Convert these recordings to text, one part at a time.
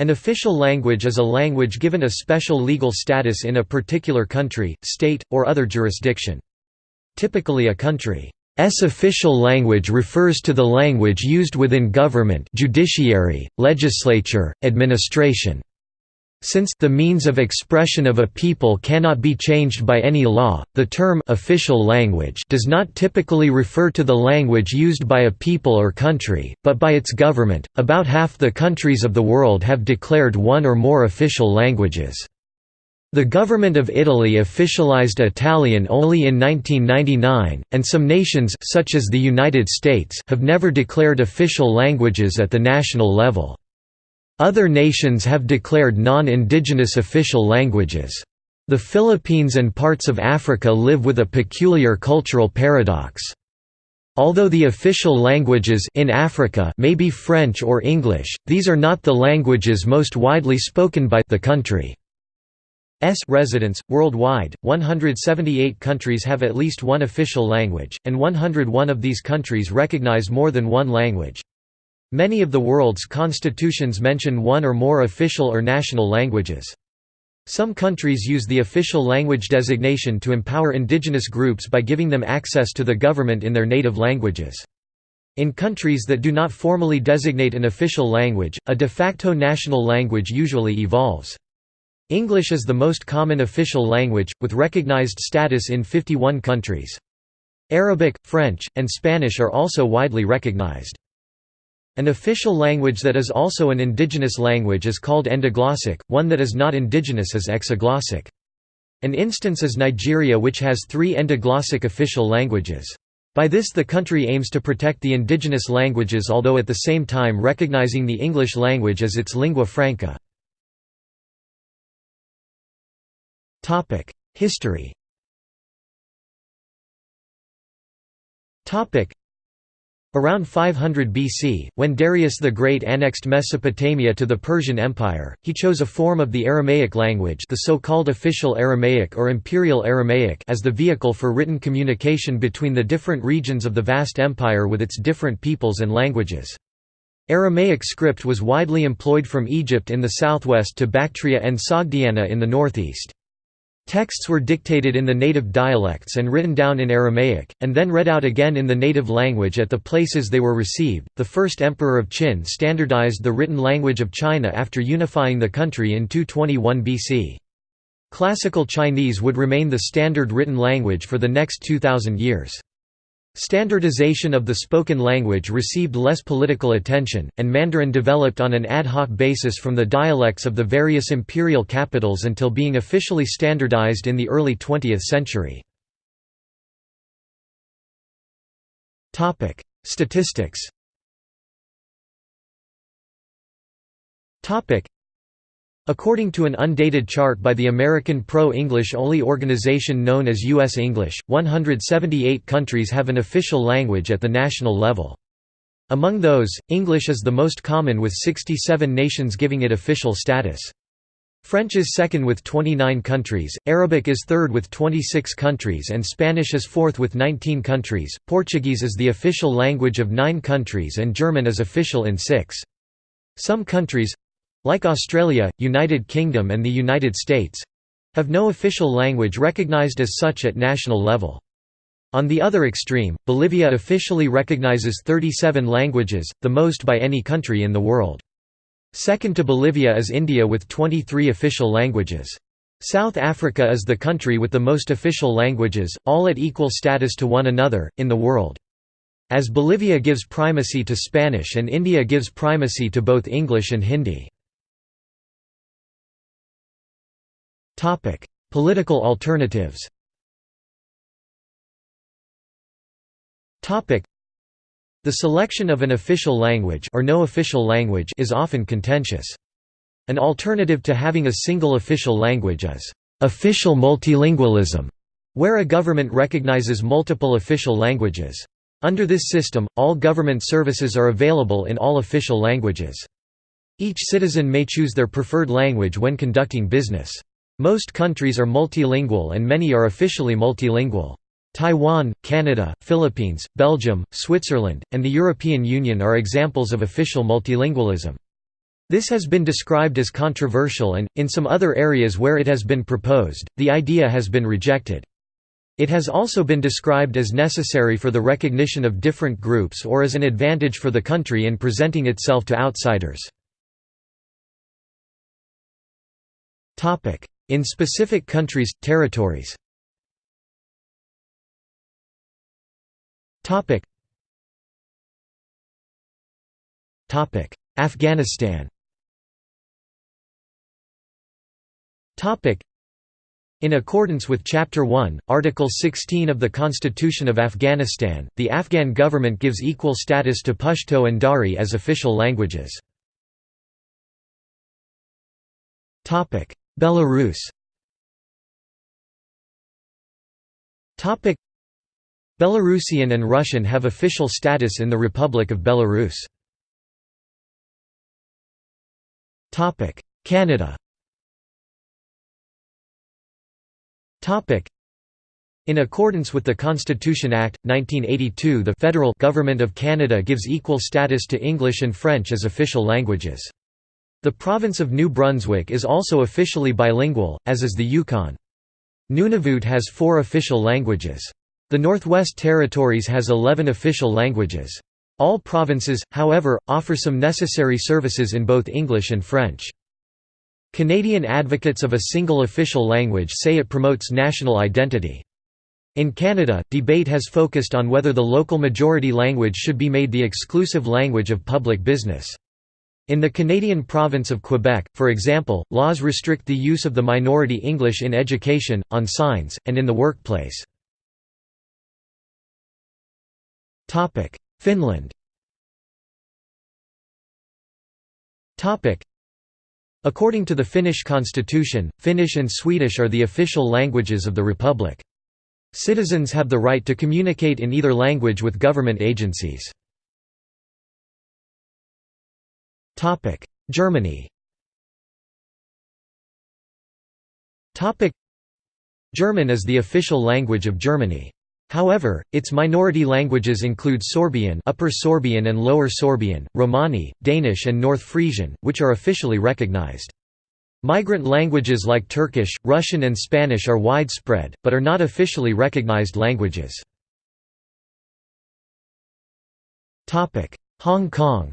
An official language is a language given a special legal status in a particular country, state, or other jurisdiction. Typically a country's official language refers to the language used within government judiciary, legislature, administration. Since the means of expression of a people cannot be changed by any law, the term official language does not typically refer to the language used by a people or country, but by its government. About half the countries of the world have declared one or more official languages. The government of Italy officialized Italian only in 1999, and some nations such as the United States have never declared official languages at the national level. Other nations have declared non-indigenous official languages. The Philippines and parts of Africa live with a peculiar cultural paradox. Although the official languages in Africa may be French or English, these are not the languages most widely spoken by the country's residents. Worldwide, 178 countries have at least one official language, and 101 of these countries recognize more than one language. Many of the world's constitutions mention one or more official or national languages. Some countries use the official language designation to empower indigenous groups by giving them access to the government in their native languages. In countries that do not formally designate an official language, a de facto national language usually evolves. English is the most common official language, with recognized status in 51 countries. Arabic, French, and Spanish are also widely recognized. An official language that is also an indigenous language is called endoglossic, one that is not indigenous is exoglossic. An instance is Nigeria which has three endoglossic official languages. By this the country aims to protect the indigenous languages although at the same time recognizing the English language as its lingua franca. History Around 500 BC, when Darius the Great annexed Mesopotamia to the Persian Empire, he chose a form of the Aramaic language the so-called official Aramaic or Imperial Aramaic as the vehicle for written communication between the different regions of the vast empire with its different peoples and languages. Aramaic script was widely employed from Egypt in the southwest to Bactria and Sogdiana in the northeast. Texts were dictated in the native dialects and written down in Aramaic, and then read out again in the native language at the places they were received. The first emperor of Qin standardized the written language of China after unifying the country in 221 BC. Classical Chinese would remain the standard written language for the next 2,000 years. Standardization of the spoken language received less political attention, and Mandarin developed on an ad hoc basis from the dialects of the various imperial capitals until being officially standardized in the early 20th century. Statistics According to an undated chart by the American pro-English only organization known as U.S. English, 178 countries have an official language at the national level. Among those, English is the most common with 67 nations giving it official status. French is second with 29 countries, Arabic is third with 26 countries and Spanish is fourth with 19 countries, Portuguese is the official language of nine countries and German is official in six. Some countries, like Australia, United Kingdom and the United States—have no official language recognized as such at national level. On the other extreme, Bolivia officially recognizes 37 languages, the most by any country in the world. Second to Bolivia is India with 23 official languages. South Africa is the country with the most official languages, all at equal status to one another, in the world. As Bolivia gives primacy to Spanish and India gives primacy to both English and Hindi. Topic: Political alternatives. Topic: The selection of an official language or no official language is often contentious. An alternative to having a single official language is official multilingualism, where a government recognizes multiple official languages. Under this system, all government services are available in all official languages. Each citizen may choose their preferred language when conducting business. Most countries are multilingual and many are officially multilingual. Taiwan, Canada, Philippines, Belgium, Switzerland, and the European Union are examples of official multilingualism. This has been described as controversial and, in some other areas where it has been proposed, the idea has been rejected. It has also been described as necessary for the recognition of different groups or as an advantage for the country in presenting itself to outsiders. In specific countries, territories. Afghanistan. In accordance with Chapter 1, Article 16 of the Constitution of Afghanistan, the Afghan government gives equal status to Pashto and Dari as official languages. Belarus. Belarusian and Russian have official status in the Republic of Belarus. Canada. In accordance with the Constitution Act, 1982 the federal government of Canada gives equal status to English and French as official languages. The province of New Brunswick is also officially bilingual, as is the Yukon. Nunavut has four official languages. The Northwest Territories has 11 official languages. All provinces, however, offer some necessary services in both English and French. Canadian advocates of a single official language say it promotes national identity. In Canada, debate has focused on whether the local majority language should be made the exclusive language of public business. In the Canadian province of Quebec, for example, laws restrict the use of the minority English in education, on signs, and in the workplace. Finland According to the Finnish constitution, Finnish and Swedish are the official languages of the republic. Citizens have the right to communicate in either language with government agencies. Germany German is the official language of Germany. However, its minority languages include Sorbian Upper Sorbian and Lower Sorbian, Romani, Danish and North Frisian, which are officially recognized. Migrant languages like Turkish, Russian and Spanish are widespread, but are not officially recognized languages. Hong Kong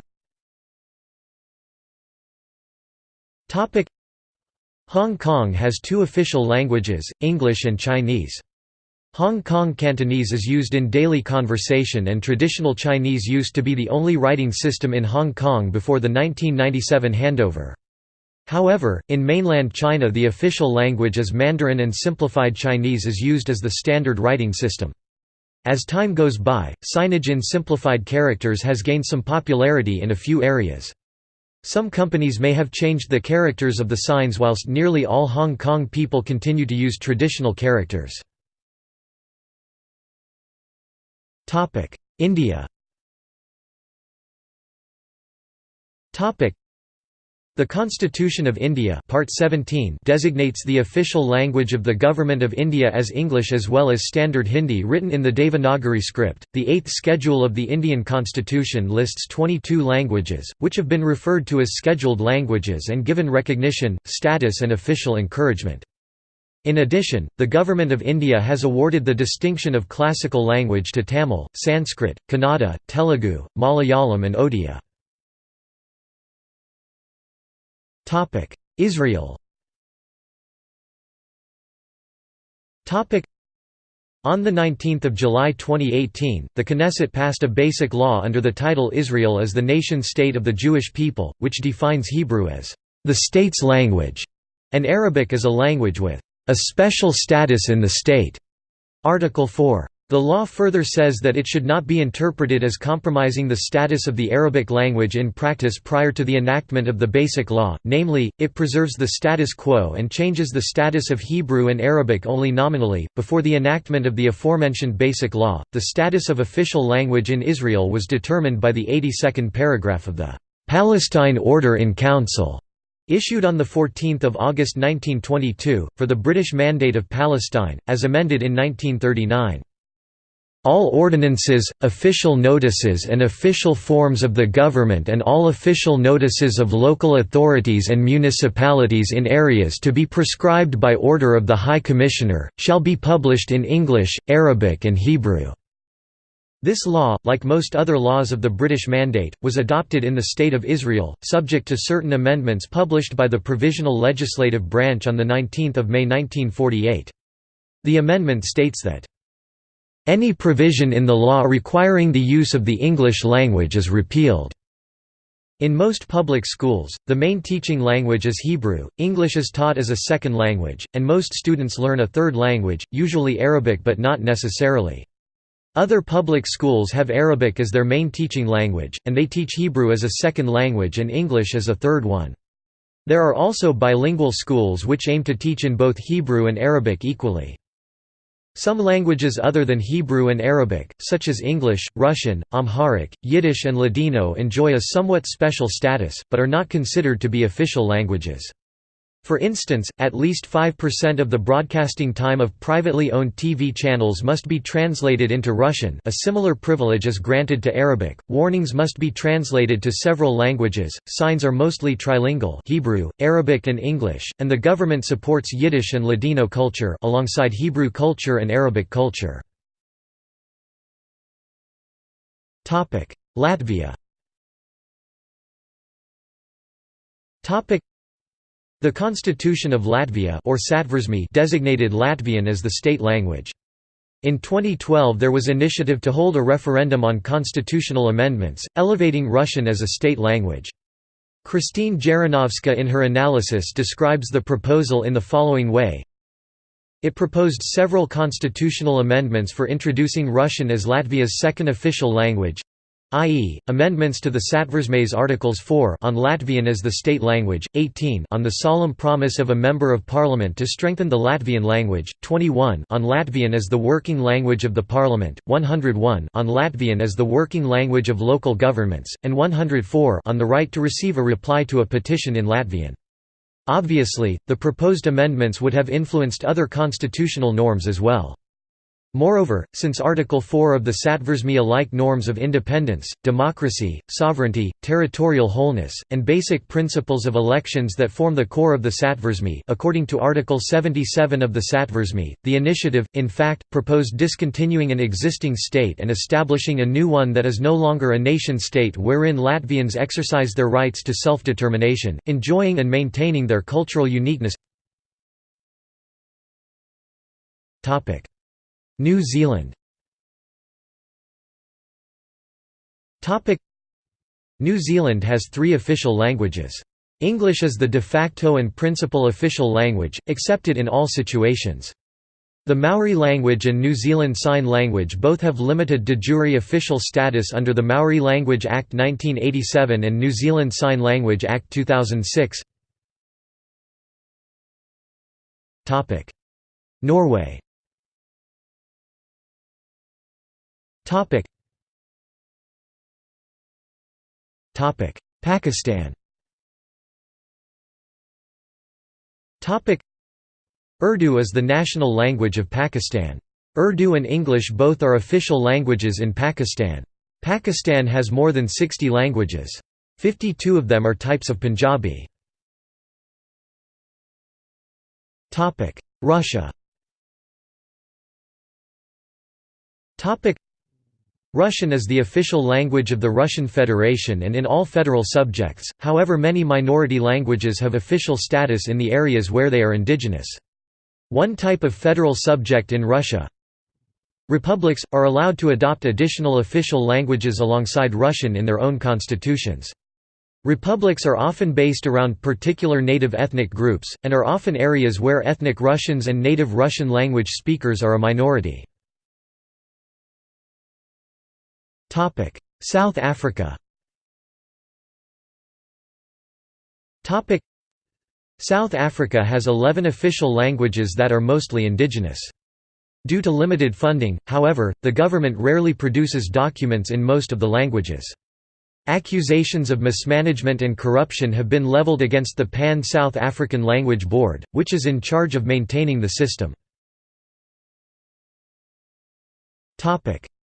Hong Kong has two official languages, English and Chinese. Hong Kong Cantonese is used in daily conversation and traditional Chinese used to be the only writing system in Hong Kong before the 1997 handover. However, in mainland China the official language is Mandarin and simplified Chinese is used as the standard writing system. As time goes by, signage in simplified characters has gained some popularity in a few areas. Some companies may have changed the characters of the signs whilst nearly all Hong Kong people continue to use traditional characters. India the Constitution of India Part 17 designates the official language of the Government of India as English as well as Standard Hindi written in the Devanagari script. The Eighth Schedule of the Indian Constitution lists 22 languages, which have been referred to as scheduled languages and given recognition, status and official encouragement. In addition, the Government of India has awarded the distinction of classical language to Tamil, Sanskrit, Kannada, Telugu, Malayalam and Odia. Israel Topic: on 19 July 2018, the Knesset passed a basic law under the title Israel as the nation-state of the Jewish people, which defines Hebrew as the state's language, and Arabic as a language with a special status in the state. Article 4. The law further says that it should not be interpreted as compromising the status of the Arabic language in practice prior to the enactment of the Basic Law, namely, it preserves the status quo and changes the status of Hebrew and Arabic only nominally. Before the enactment of the aforementioned Basic Law, the status of official language in Israel was determined by the 82nd paragraph of the Palestine Order in Council. Issued on 14 August 1922, for the British Mandate of Palestine, as amended in 1939. All ordinances, official notices and official forms of the government and all official notices of local authorities and municipalities in areas to be prescribed by order of the High Commissioner, shall be published in English, Arabic and Hebrew." This law, like most other laws of the British Mandate, was adopted in the State of Israel, subject to certain amendments published by the Provisional Legislative Branch on 19 May 1948. The amendment states that any provision in the law requiring the use of the English language is repealed. In most public schools, the main teaching language is Hebrew, English is taught as a second language, and most students learn a third language, usually Arabic but not necessarily. Other public schools have Arabic as their main teaching language, and they teach Hebrew as a second language and English as a third one. There are also bilingual schools which aim to teach in both Hebrew and Arabic equally. Some languages other than Hebrew and Arabic, such as English, Russian, Amharic, Yiddish and Ladino enjoy a somewhat special status, but are not considered to be official languages. For instance, at least 5% of the broadcasting time of privately owned TV channels must be translated into Russian a similar privilege is granted to Arabic, warnings must be translated to several languages, signs are mostly trilingual Hebrew, Arabic and English, and the government supports Yiddish and Ladino culture alongside Hebrew culture and Arabic culture. Latvia the Constitution of Latvia or designated Latvian as the state language. In 2012 there was initiative to hold a referendum on constitutional amendments, elevating Russian as a state language. Christine Jarinovska in her analysis describes the proposal in the following way it proposed several constitutional amendments for introducing Russian as Latvia's second official language, i.e., amendments to the Satversmes Articles 4 on Latvian as the state language, 18 on the solemn promise of a Member of Parliament to strengthen the Latvian language, 21 on Latvian as the working language of the Parliament, 101 on Latvian as the working language of local governments, and 104 on the right to receive a reply to a petition in Latvian. Obviously, the proposed amendments would have influenced other constitutional norms as well. Moreover, since Article 4 of the Satversme alike norms of independence, democracy, sovereignty, territorial wholeness, and basic principles of elections that form the core of the Satversme according to Article 77 of the Satversme, the initiative, in fact, proposed discontinuing an existing state and establishing a new one that is no longer a nation-state wherein Latvians exercise their rights to self-determination, enjoying and maintaining their cultural uniqueness New Zealand New Zealand has three official languages. English is the de facto and principal official language, accepted in all situations. The Maori language and New Zealand Sign Language both have limited de jure official status under the Maori Language Act 1987 and New Zealand Sign Language Act 2006. Norway Topic. Topic. Pakistan Topic. Urdu is the national language of Pakistan. Urdu and English both are official languages in Pakistan. Pakistan has more than 60 languages. 52 of them are types of Punjabi. Russia Russian is the official language of the Russian Federation and in all federal subjects, however many minority languages have official status in the areas where they are indigenous. One type of federal subject in Russia Republics, are allowed to adopt additional official languages alongside Russian in their own constitutions. Republics are often based around particular native ethnic groups, and are often areas where ethnic Russians and native Russian language speakers are a minority. Topic: South Africa. Topic: South Africa has 11 official languages that are mostly indigenous. Due to limited funding, however, the government rarely produces documents in most of the languages. Accusations of mismanagement and corruption have been leveled against the Pan-South African Language Board, which is in charge of maintaining the system.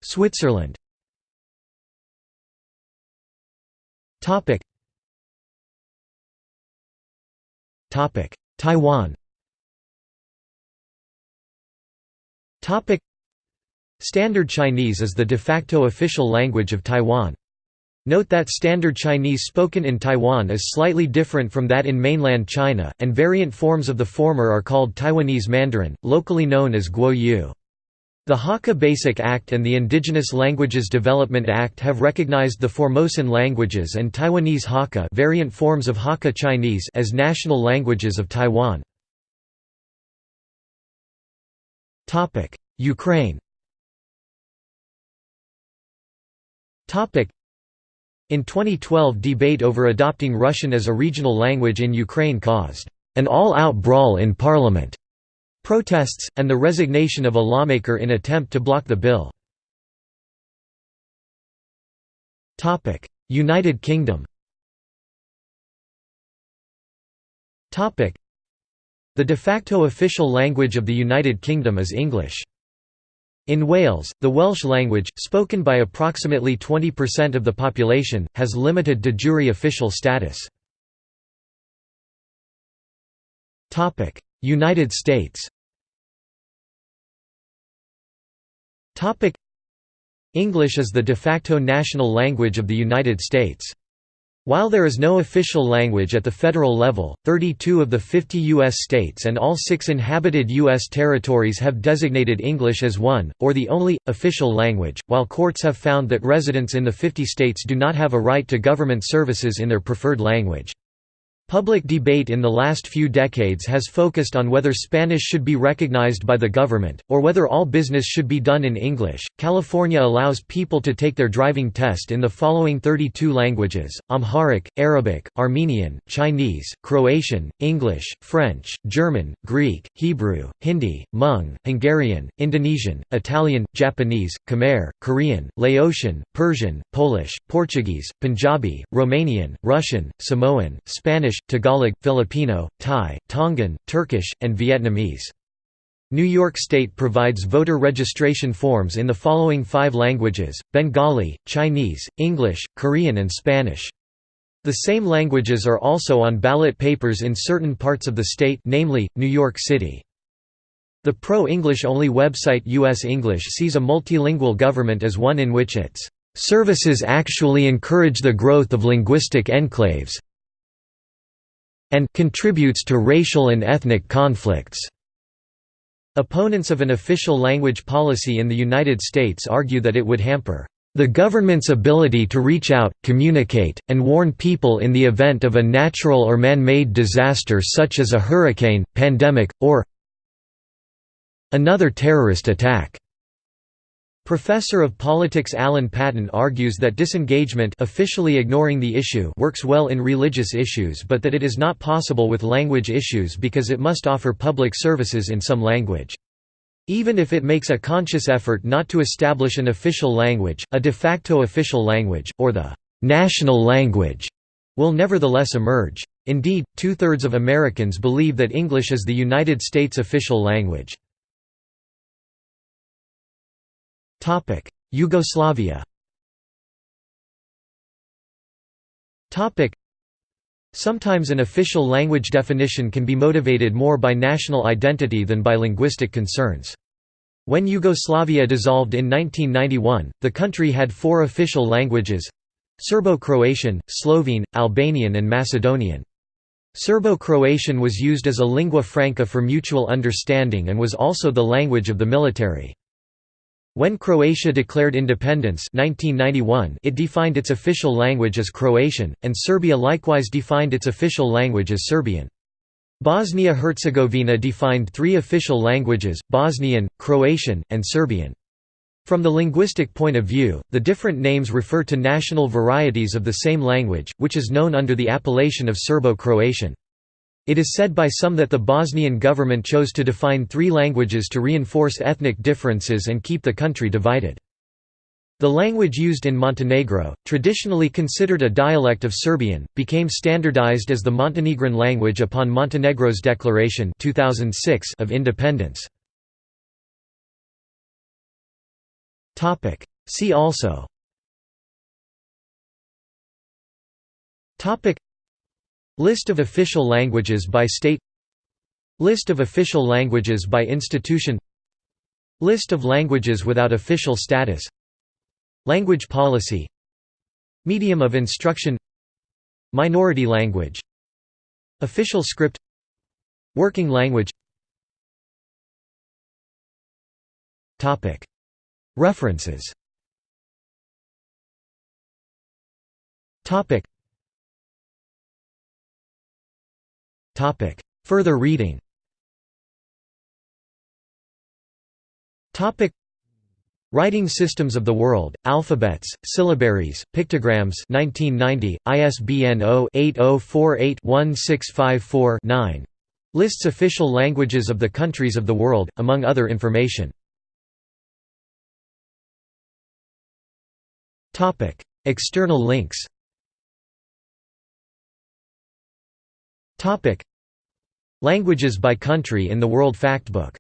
Switzerland Taiwan Topic Standard Chinese is the de facto official language of Taiwan. Note that Standard Chinese spoken in Taiwan is slightly different from that in mainland China, and variant forms of the former are called Taiwanese Mandarin, locally known as Guo Yu. The Hakka Basic Act and the Indigenous Languages Development Act have recognized the Formosan languages and Taiwanese Hakka variant forms of Hakka Chinese as national languages of Taiwan. Ukraine in 2012 debate over adopting Russian as a regional language in Ukraine caused an all-out brawl in parliament, protests, and the resignation of a lawmaker in attempt to block the bill. United Kingdom The de facto official language of the United Kingdom is English. In Wales, the Welsh language, spoken by approximately 20% of the population, has limited de jure official status. United States English is the de facto national language of the United States. While there is no official language at the federal level, 32 of the 50 U.S. states and all six inhabited U.S. territories have designated English as one, or the only, official language, while courts have found that residents in the 50 states do not have a right to government services in their preferred language. Public debate in the last few decades has focused on whether Spanish should be recognized by the government, or whether all business should be done in English. California allows people to take their driving test in the following 32 languages Amharic, Arabic, Armenian, Chinese, Croatian, English, French, German, Greek, Hebrew, Hindi, Hmong, Hungarian, Indonesian, Italian, Japanese, Khmer, Korean, Laotian, Persian, Polish, Portuguese, Punjabi, Romanian, Russian, Samoan, Spanish. Tagalog, Filipino, Thai, Tongan, Turkish, and Vietnamese. New York State provides voter registration forms in the following five languages, Bengali, Chinese, English, Korean and Spanish. The same languages are also on ballot papers in certain parts of the state namely, New York City. The pro-English only website US English sees a multilingual government as one in which its "...services actually encourage the growth of linguistic enclaves, and contributes to racial and ethnic conflicts. Opponents of an official language policy in the United States argue that it would hamper the government's ability to reach out, communicate, and warn people in the event of a natural or man-made disaster such as a hurricane, pandemic, or another terrorist attack. Professor of politics Alan Patten argues that disengagement officially ignoring the issue works well in religious issues but that it is not possible with language issues because it must offer public services in some language. Even if it makes a conscious effort not to establish an official language, a de facto official language, or the «national language» will nevertheless emerge. Indeed, two-thirds of Americans believe that English is the United States official language. Yugoslavia Sometimes an official language definition can be motivated more by national identity than by linguistic concerns. When Yugoslavia dissolved in 1991, the country had four official languages Serbo-Croatian, Slovene, Albanian and Macedonian. Serbo-Croatian was used as a lingua franca for mutual understanding and was also the language of the military. When Croatia declared independence 1991, it defined its official language as Croatian, and Serbia likewise defined its official language as Serbian. Bosnia-Herzegovina defined three official languages, Bosnian, Croatian, and Serbian. From the linguistic point of view, the different names refer to national varieties of the same language, which is known under the appellation of Serbo-Croatian. It is said by some that the Bosnian government chose to define three languages to reinforce ethnic differences and keep the country divided. The language used in Montenegro, traditionally considered a dialect of Serbian, became standardized as the Montenegrin language upon Montenegro's declaration 2006 of independence. See also List of official languages by state List of official languages by institution List of languages without official status Language policy Medium of instruction Minority language Official script Working language References Further reading. Writing Systems of the World, Alphabets, Syllabaries, Pictograms 1990, ISBN 0-8048-1654-9. Lists official languages of the countries of the world, among other information. External links Languages by country in the World Factbook